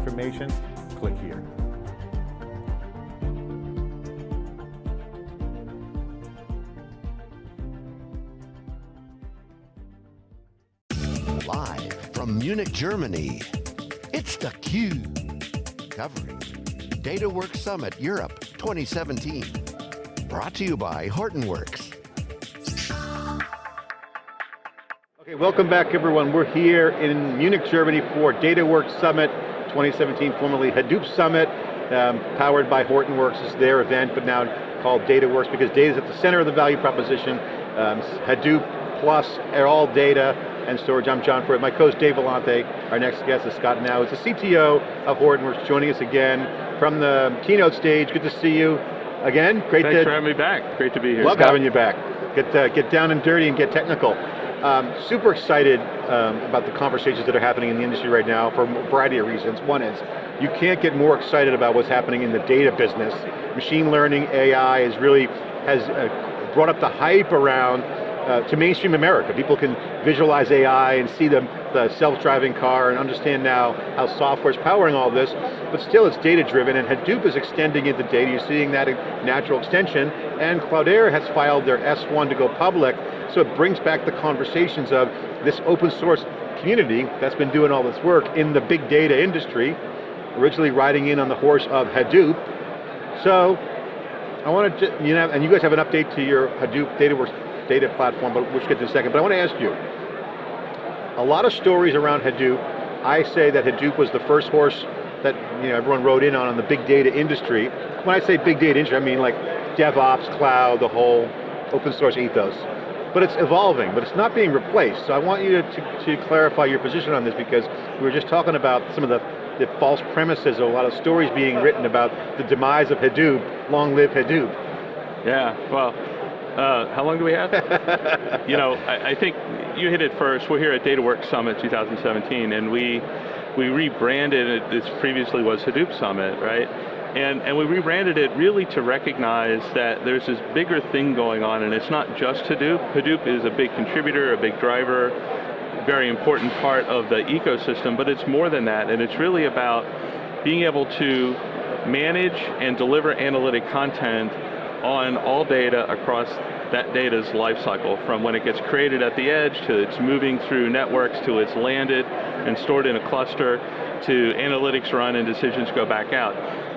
information, click here. Live from Munich, Germany, it's theCUBE. Covering DataWorks Summit Europe 2017. Brought to you by Hortonworks. Okay, welcome back everyone. We're here in Munich, Germany for DataWorks Summit 2017, formerly Hadoop Summit, um, powered by Hortonworks. It's their event, but now called DataWorks because data is at the center of the value proposition. Um, Hadoop plus all data and storage. I'm John Furrier. My co-host Dave Vellante. Our next guest is Scott Gnau. He's the CTO of Hortonworks, joining us again from the keynote stage. Good to see you again. Great Thanks to, for having me back. Great to be here. Love Scott. having you back. Get, uh, get down and dirty and get technical. Um, super excited um, about the conversations that are happening in the industry right now for a variety of reasons. One is, you can't get more excited about what's happening in the data business. Machine learning, AI is really, has uh, brought up the hype around uh, to mainstream America. People can visualize AI and see the, the self-driving car and understand now how software is powering all this, but still it's data driven and Hadoop is extending into data. You're seeing that natural extension and Cloudera has filed their S1 to go public, so it brings back the conversations of this open source community that's been doing all this work in the big data industry, originally riding in on the horse of Hadoop. So, I want to, you know, and you guys have an update to your Hadoop DataWorks data platform, but we'll get to in a second. But I want to ask you, a lot of stories around Hadoop, I say that Hadoop was the first horse that you know, everyone rode in on in the big data industry. When I say big data industry, I mean like DevOps, cloud, the whole open source ethos. But it's evolving, but it's not being replaced. So I want you to, to, to clarify your position on this because we were just talking about some of the, the false premises of a lot of stories being written about the demise of Hadoop, long live Hadoop. Yeah, well, uh, how long do we have? you know, I, I, think you hit it first. We're here at DataWorks Summit 2017, and we we rebranded it. This previously was Hadoop Summit, right? And, and we rebranded it really to recognize that there's this bigger thing going on, and it's not just Hadoop. Hadoop is a big contributor, a big driver, very important part of the ecosystem, but it's more than that, and it's really about being able to manage and deliver analytic content on all data across that data's lifecycle, from when it gets created at the edge, to it's moving through networks, to it's landed and stored in a cluster, to analytics run and decisions go back out.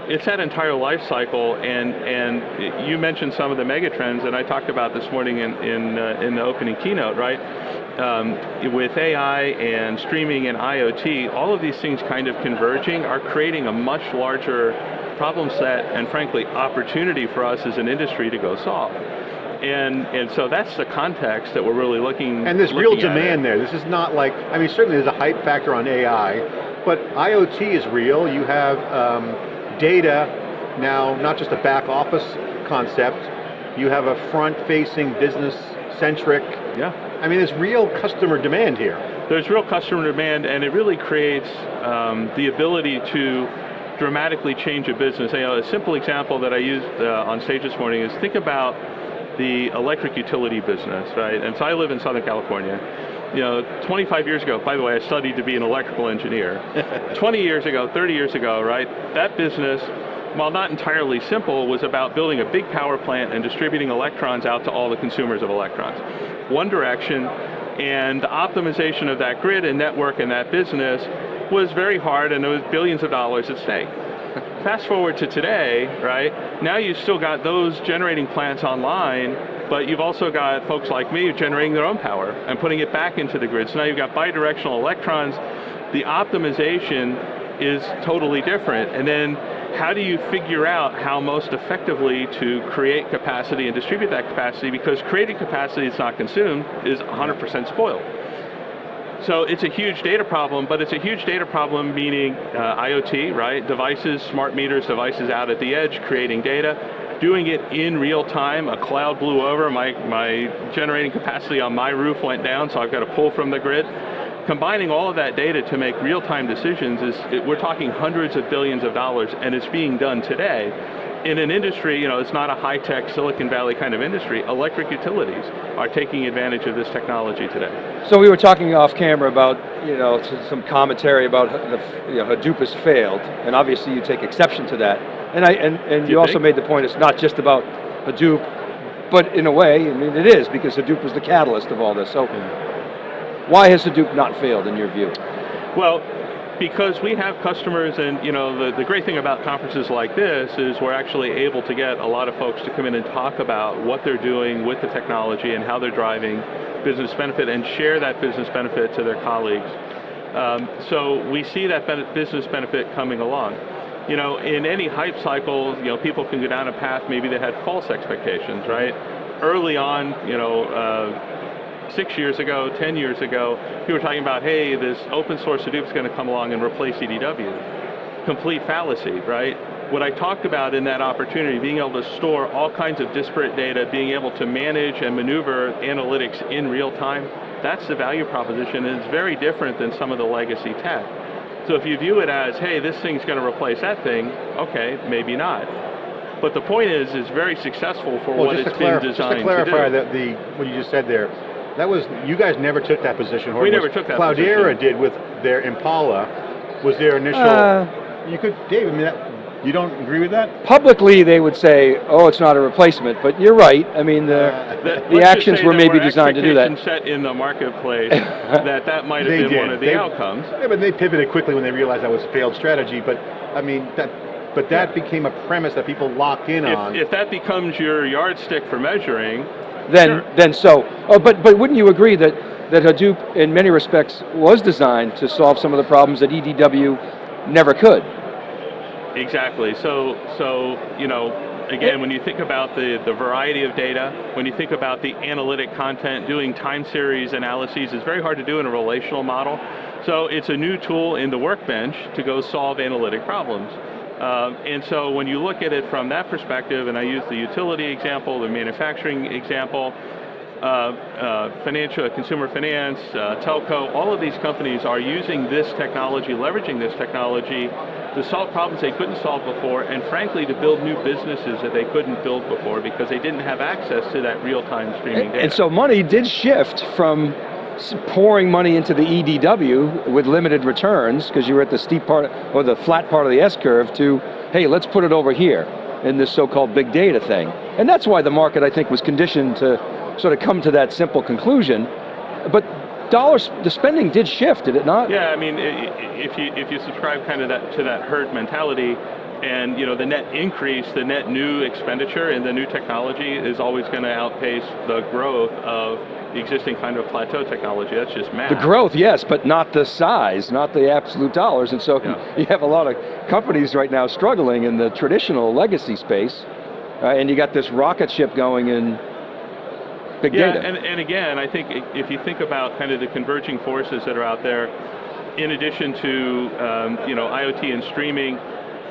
It's that entire life cycle, and, and you mentioned some of the megatrends, and I talked about this morning in, in, uh, in the opening keynote, right? Um, with AI and streaming and IoT, all of these things kind of converging are creating a much larger problem set and frankly opportunity for us as an industry to go solve. And, and so that's the context that we're really looking And there's real demand there. This is not like, I mean certainly there's a hype factor on AI, but IoT is real. You have um, data now, not just a back office concept, you have a front-facing, business-centric. Yeah. I mean, there's real customer demand here. There's real customer demand, and it really creates um, the ability to dramatically change a business. You know, a simple example that I used uh, on stage this morning is think about the electric utility business, right? And so I live in Southern California. You know, 25 years ago, by the way, I studied to be an electrical engineer. 20 years ago, 30 years ago, right, that business, while not entirely simple, was about building a big power plant and distributing electrons out to all the consumers of electrons. One direction, and the optimization of that grid and network and that business was very hard and there was billions of dollars at stake. Fast forward to today, right? Now you've still got those generating plants online, but you've also got folks like me generating their own power and putting it back into the grid. So now you've got bidirectional electrons. The optimization is totally different. And then how do you figure out how most effectively to create capacity and distribute that capacity because creating capacity that's not consumed is 100% spoiled. So it's a huge data problem, but it's a huge data problem meaning uh, IoT, right? Devices, smart meters, devices out at the edge creating data, doing it in real time, a cloud blew over, my, my generating capacity on my roof went down, so I've got to pull from the grid. Combining all of that data to make real-time decisions is, it, we're talking hundreds of billions of dollars, and it's being done today. In an industry, you know, it's not a high-tech Silicon Valley kind of industry, electric utilities are taking advantage of this technology today. So we were talking off camera about, you know, some commentary about the, you know, Hadoop has failed, and obviously you take exception to that. And I, and, and you you also made the point it's not just about Hadoop, but in a way, I mean, it is, because Hadoop was the catalyst of all this. So why has Hadoop not failed in your view? Well, because we have customers and you know the, the great thing about conferences like this is we're actually able to get a lot of folks to come in and talk about what they're doing with the technology and how they're driving business benefit and share that business benefit to their colleagues. Um, so we see that business benefit coming along. You know, in any hype cycle, you know, people can go down a path maybe they had false expectations, right? Early on, you know, uh, six years ago, 10 years ago, people were talking about, hey, this open source Hadoop is going to come along and replace EDW. Complete fallacy, right? What I talked about in that opportunity, being able to store all kinds of disparate data, being able to manage and maneuver analytics in real time, that's the value proposition, and it's very different than some of the legacy tech. So if you view it as, hey, this thing's going to replace that thing, okay, maybe not. But the point is, it's very successful for Well, what just it's to, clarif- been just to designed clarify to do. that the what you just said there, that was you guys never took that position. Horton. We never Was- took that Cloudera position. did with their Impala. Was their initial? Uh, you could, Dave. I mean, that, you don't agree with that? Publicly, they would say, oh, it's not a replacement, but you're right. I mean, the, Uh, That- the actions were there maybe designed to do that. set in the marketplace that that might have been did. one of the They- outcomes. Yeah, but they pivoted quickly when they realized that was a failed strategy. But I mean, that, but that became a premise that people locked in on. If, if that becomes your yardstick for measuring, then Sure. then so. Oh, but but wouldn't you agree that that Hadoop, in many respects, was designed to solve some of the problems that EDW never could? Exactly. So, so you know, again, when you think about the, the variety of data, when you think about the analytic content, doing time series analyses is very hard to do in a relational model. So it's a new tool in the workbench to go solve analytic problems. Um, and so when you look at it from that perspective, and I use the utility example, the manufacturing example, uh, uh, financial, consumer finance, uh, telco, all of these companies are using this technology, leveraging this technology to solve problems they couldn't solve before, and frankly to build new businesses that they couldn't build before because they didn't have access to that real-time streaming data. And so money did shift from pouring money into the EDW with limited returns, because you were at the steep part, or the flat part of the S-curve, to, hey, let's put it over here in this so-called big data thing. And that's why the market, I think, was conditioned to sort of come to that simple conclusion. But dollars, the spending did shift, did it not? Yeah, I mean, if you if you subscribe kind of that to that herd mentality, and you know the net increase, the net new expenditure in the new technology is always going to outpace the growth of the existing kind of plateau technology. That's just math. The growth, yes, but not the size, not the absolute dollars. And so Yeah. you have a lot of companies right now struggling in the traditional legacy space, uh, and you got this rocket ship going in big Yeah, data. and, and again, I think if you think about kind of the converging forces that are out there, in addition to um, you know IoT and streaming,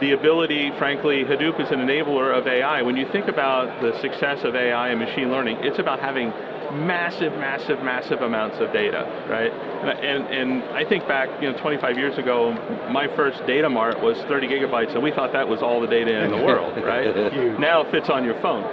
the ability, frankly, Hadoop is an enabler of AI. When you think about the success of AI and machine learning, it's about having massive, massive, massive amounts of data, right? And, and I think back, you know, 25 years ago, my first data mart was 30 gigabytes, and we thought that was all the data in the world, right? Now it fits on your phone.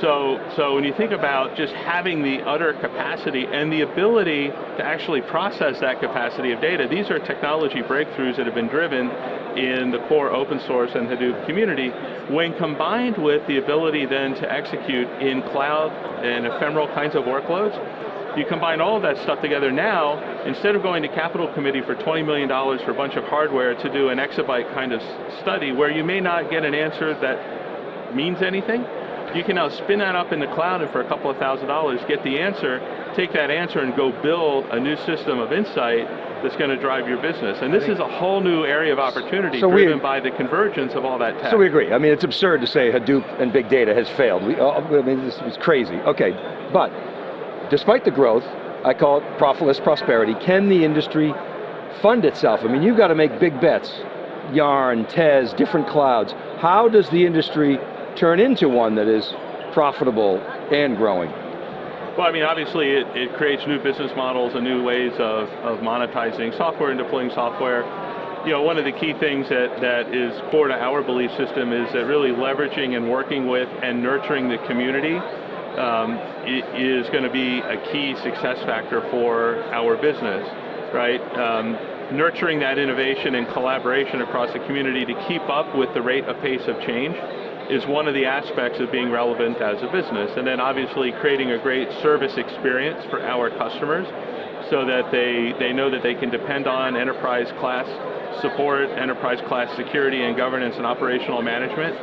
So, so when you think about just having the utter capacity and the ability to actually process that capacity of data, these are technology breakthroughs that have been driven in the core open source and Hadoop community, when combined with the ability then to execute in cloud and ephemeral kinds of workloads, you combine all of that stuff together now, instead of going to capital committee for $20 million for a bunch of hardware to do an exabyte kind of study where you may not get an answer that means anything, you can now spin that up in the cloud and for a couple of thousand dollars get the answer, take that answer and go build a new system of insight that's going to drive your business. And this is a whole new area of opportunity So we- driven by the convergence of all that tech. So we agree. I mean, it's absurd to say Hadoop and big data has failed. We, uh, I mean, this is crazy. Okay, but despite the growth, I call it profitless prosperity, can the industry fund itself? I mean, you've got to make big bets. Yarn, Tez, different clouds. How does the industry turn into one that is profitable and growing? Well, I mean, obviously it, it creates new business models and new ways of, of monetizing software and deploying software. you know, one of the key things that, that is core to our belief system is that really leveraging and working with and nurturing the community um, is going to be a key success factor for our business, right? Um, nurturing that innovation and collaboration across the community to keep up with the rate of pace of change is one of the aspects of being relevant as a business. And then obviously creating a great service experience for our customers so that they, they know that they can depend on enterprise class support, enterprise class security and governance and operational management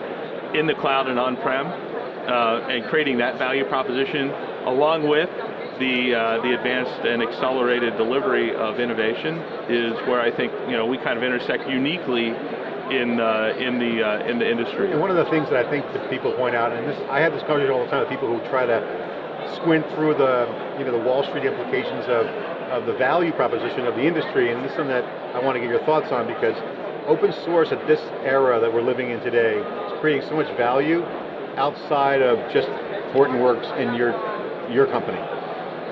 in the cloud and on-prem, uh, and creating that value proposition along with the, uh, the advanced and accelerated delivery of innovation is where I think you know, we kind of intersect uniquely in, uh, in, the, uh, in the industry. And one of the things that I think that people point out, and this, I have this conversation all the time with people who try to squint through the, you know, the Wall Street implications of, of the value proposition of the industry, and this is something that I want to get your thoughts on because open source at this era that we're living in today is creating so much value outside of just Hortonworks and your, your company.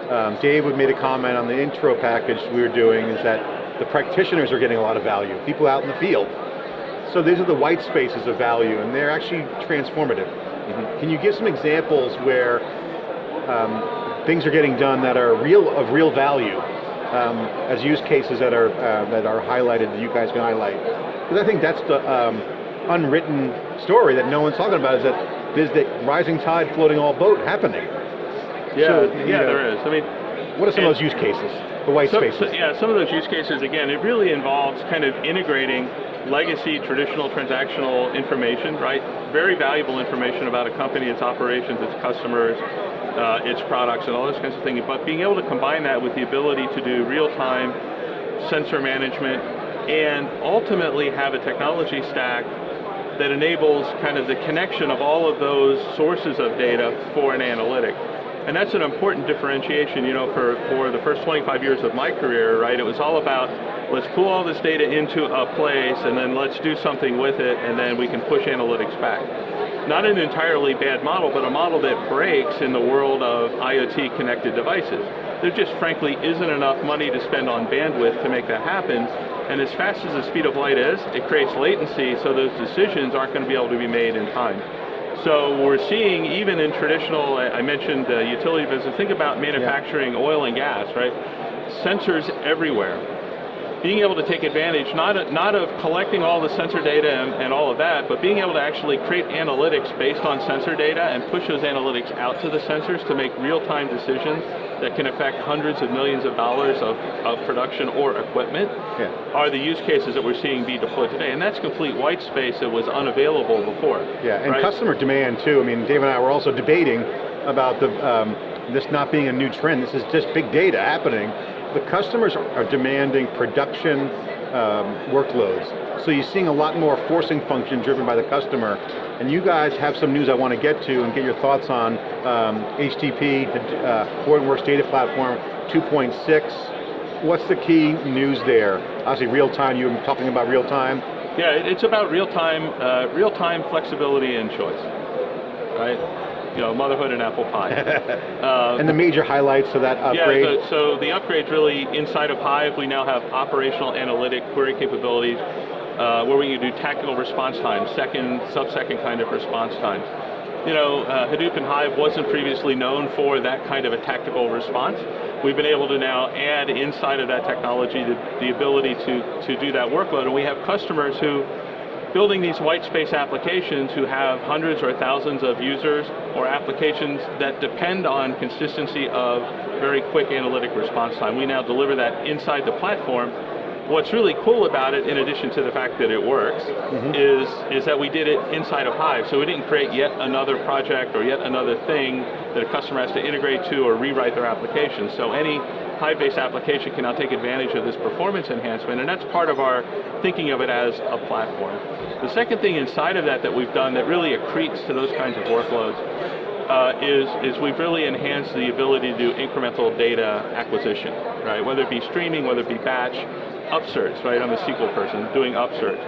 Um, Dave made a comment on the intro package we were doing is that the practitioners are getting a lot of value, people out in the field. So these are the white spaces of value and they're actually transformative. Mm -hmm. Can you give some examples where um, things are getting done that are real of real value um, as use cases that are uh, that are highlighted that you guys can highlight? Because I think that's the um, unwritten story that no one's talking about is that there's the rising tide floating all boat happening. Yeah, so, yeah, know, there is. I mean, what are some of those use cases? The white some, spaces. So, yeah, some of those use cases, again, it really involves kind of integrating legacy traditional transactional information, right? Very valuable information about a company, its operations, its customers, uh, its products, and all those kinds of things. But being able to combine that with the ability to do real-time sensor management and ultimately have a technology stack that enables kind of the connection of all of those sources of data for an analytic. And that's an important differentiation, you know, for, for the first 25 years of my career, right? It was all about, let's pull all this data into a place and then let's do something with it and then we can push analytics back. Not an entirely bad model, but a model that breaks in the world of IoT connected devices. There just frankly isn't enough money to spend on bandwidth to make that happen, and as fast as the speed of light is, it creates latency so those decisions aren't going to be able to be made in time. So we're seeing, even in traditional, I mentioned uh, utility business, think about manufacturing yeah. oil and gas, right? Sensors everywhere. Being able to take advantage, not, not of collecting all the sensor data and, and all of that, but being able to actually create analytics based on sensor data and push those analytics out to the sensors to make real-time decisions that can affect hundreds of millions of dollars of, of production or equipment yeah. are the use cases that we're seeing be deployed today. And that's complete white space that was unavailable before. Yeah, and right? customer demand too. I mean, Dave and I were also debating about the, um, this not being a new trend. This is just big data happening. The customers are demanding production um, workloads. So you're seeing a lot more forcing function driven by the customer. And you guys have some news I want to get to and get your thoughts on um, HDP, the uh, Hortonworks Data Platform 2.6. What's the key news there? Obviously real time, you were talking about real time. Yeah, it's about real time, uh, real time flexibility and choice, right? You know, motherhood and apple pie. uh, and the major highlights of that upgrade? Yeah, so, so the upgrade's really inside of Hive, we now have operational analytic query capabilities uh, where we can do tactical response times, second, sub-second kind of response times. You know, uh, Hadoop and Hive wasn't previously known for that kind of a tactical response. We've been able to now add inside of that technology the, the ability to, to do that workload, and we have customers who building these white space applications who have hundreds or thousands of users or applications that depend on consistency of very quick analytic response time. We now deliver that inside the platform. What's really cool about it, in addition to the fact that it works, mm -hmm. is, is that we did it inside of Hive. So we didn't create yet another project or yet another thing that a customer has to integrate to or rewrite their application. So any Hive-based application can now take advantage of this performance enhancement, and that's part of our thinking of it as a platform. The second thing inside of that that we've done that really accretes to those kinds of workloads uh, is, is we've really enhanced the ability to do incremental data acquisition, right? Whether it be streaming, whether it be batch, upserts, right? I'm a SQL person, doing upserts.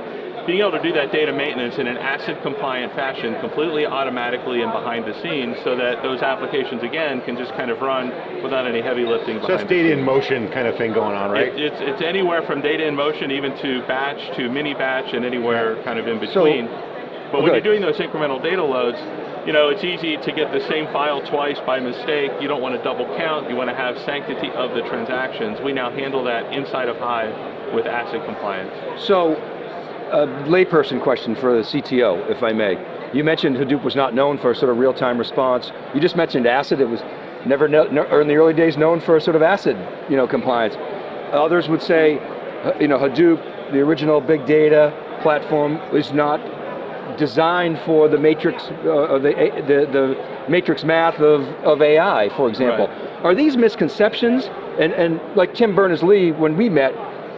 Being able to do that data maintenance in an ACID compliant fashion, completely automatically and behind the scenes, so that those applications, again, can just kind of run without any heavy lifting So behind that's data scenes. in motion kind of thing going on, right? It- it's, it's anywhere from data in motion even to batch to mini batch and anywhere kind of in between. but when Okay. you're doing those incremental data loads, you know, it's easy to get the same file twice by mistake. You don't want to double count. You want to have sanctity of the transactions. We now handle that inside of Hive with ACID compliance. So, a layperson question for the CTO, if I may. You mentioned Hadoop was not known for a sort of real-time response. You just mentioned ACID. It was never, no, or in the early days, known for a sort of ACID, you know, compliance. Others would say, uh, you know, Hadoop, the original big data platform, was not designed for the matrix, uh, the, the, the matrix math of, of AI, for example. Are these misconceptions? And, and like Tim Berners-Lee, when we met,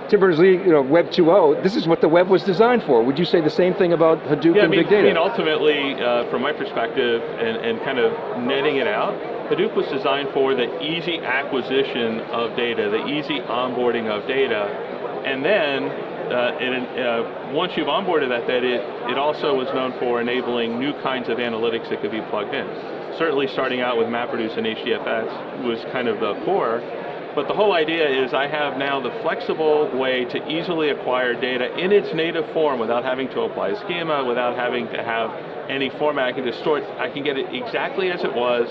Tim Berners-Lee, you know, Web 2.0, this is what the web was designed for. Would you say the same thing about Hadoop Yeah, I and mean, big data? I mean ultimately, uh, from my perspective, and, and kind of netting it out, Hadoop was designed for the easy acquisition of data, the easy onboarding of data, and then uh, and, uh, once you've onboarded that data, it, it also was known for enabling new kinds of analytics that could be plugged in. Certainly starting out with MapReduce and HDFS was kind of the core, but the whole idea is I have now the flexible way to easily acquire data in its native form without having to apply a schema, without having to have any format. I can just store it, I can get it exactly as it was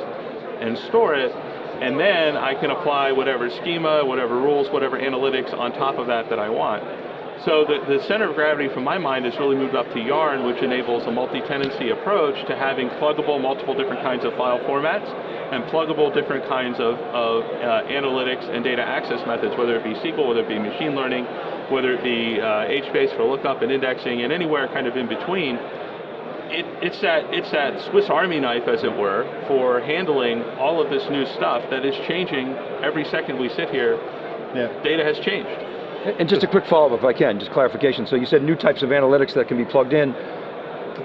and store it, and then I can apply whatever schema, whatever rules, whatever analytics on top of that that I want. So the, the center of gravity from my mind has really moved up to Yarn, which enables a multi-tenancy approach to having pluggable multiple different kinds of file formats and pluggable different kinds of, of uh, analytics and data access methods, whether it be SQL, whether it be machine learning, whether it be uh, HBase for lookup and indexing, and anywhere kind of in between. It, it's, that, it's that Swiss Army knife, as it were, for handling all of this new stuff that is changing every second we sit here. Yeah. Data has changed. And just a quick follow-up, if I can, just clarification. So you said new types of analytics that can be plugged in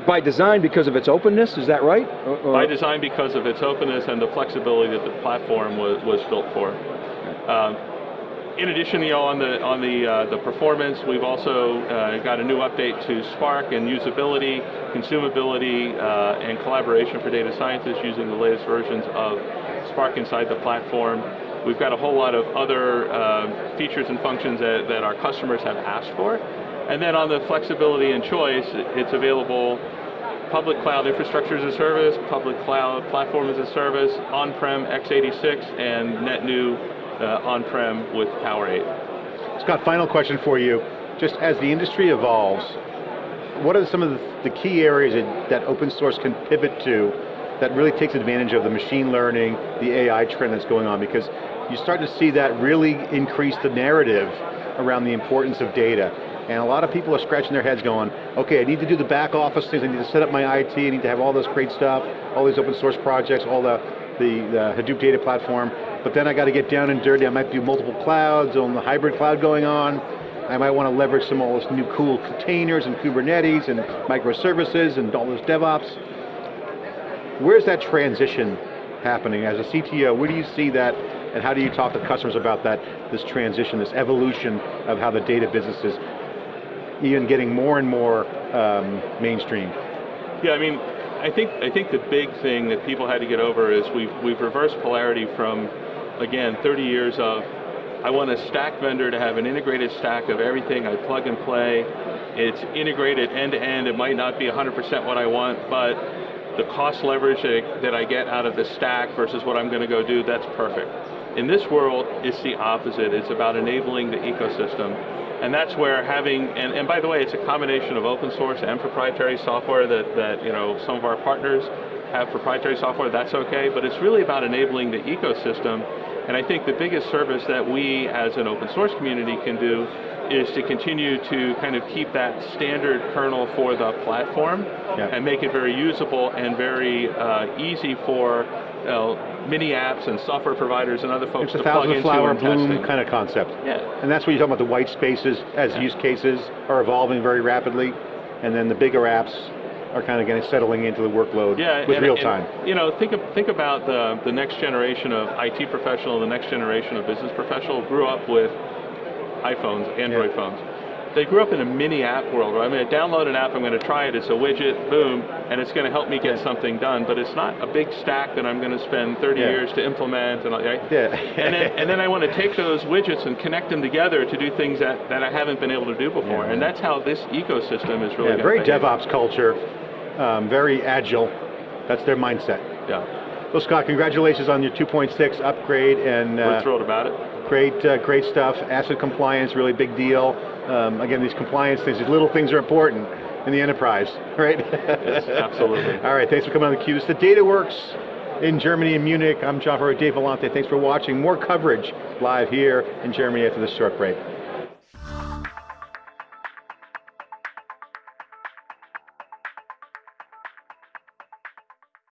by design because of its openness, is that right? Or- or- by design because of its openness and the flexibility that the platform was, was built for. Um, in addition, you know, on the on the uh, the performance, we've also uh, got a new update to Spark and usability, consumability, uh, and collaboration for data scientists using the latest versions of Spark inside the platform. We've got a whole lot of other uh, features and functions that, that our customers have asked for. And then on the flexibility and choice, it's available public cloud infrastructure as a service, public cloud platform as a service, on-prem x86, and net new uh, on-prem with Power 8. Scott, final question for you. Just as the industry evolves, what are some of the, key areas that, that open source can pivot to that really takes advantage of the machine learning, the AI trend that's going on? Because you start to see that really increase the narrative around the importance of data. And a lot of people are scratching their heads going, okay, I need to do the back office things, I need to set up my IT, I need to have all this great stuff, all these open source projects, all the, the, the Hadoop data platform, but then I got to get down and dirty, I might do multiple clouds, on the hybrid cloud going on, I might want to leverage some of all this new cool containers and Kubernetes and microservices and all this DevOps. Where's that transition happening? As a CTO? Where do you see that and how do you talk to customers about that, this transition, this evolution of how the data business is even getting more and more um, mainstream? Yeah, I mean, I think I think the big thing that people had to get over is we've we've reversed polarity from, again, 30 years of I want a stack vendor to have an integrated stack of everything. I plug and play. It's integrated end to end. It might not be 100% what I want, but the cost leverage that that I get out of the stack versus what I'm going to go do, that's perfect. In this world, it's the opposite. It's about enabling the ecosystem. And that's where having, and, and by the way, it's a combination of open source and proprietary software that, that you know, some of our partners have proprietary software, that's okay, but it's really about enabling the ecosystem. And I think the biggest service that we as an open source community can do is to continue to kind of keep that standard kernel for the platform Yeah. and make it very usable and very uh, easy for you know, mini apps and software providers and other folks It's a to plug thousand into flower and bloom testing. kind of concept. Yeah. And that's what you're talking about, the white spaces as use cases are evolving very rapidly, and then the bigger apps are kind of getting settling into the workload Yeah, with and- real and, time. you know, think of, think about the the next generation of IT professional, the next generation of business professional grew up with iPhones, Android Yeah. phones. They grew up in a mini app world. Where I'm going to download an app, I'm going to try it, it's a widget, boom, and it's going to help me get something done. But it's not a big stack that I'm going to spend 30 Yeah. years to implement. And, all- right? Yeah. and, then, and then I want to take those widgets and connect them together to do things that, that I haven't been able to do before. Yeah. And that's how this ecosystem is really Yeah, very behave. DevOps culture, um, very agile. That's their mindset. Yeah, Well, Scott, congratulations on your 2.6 upgrade and we're uh, thrilled about it. great, uh, great stuff. ACID compliance, really big deal. Um, again, these compliance things, these little things are important in the enterprise, right? Yes, absolutely. All right, thanks for coming on theCUBE. It's the DataWorks in Germany in Munich. I'm John Furrier, Dave Vellante. Thanks for watching. More coverage live here in Germany after this short break.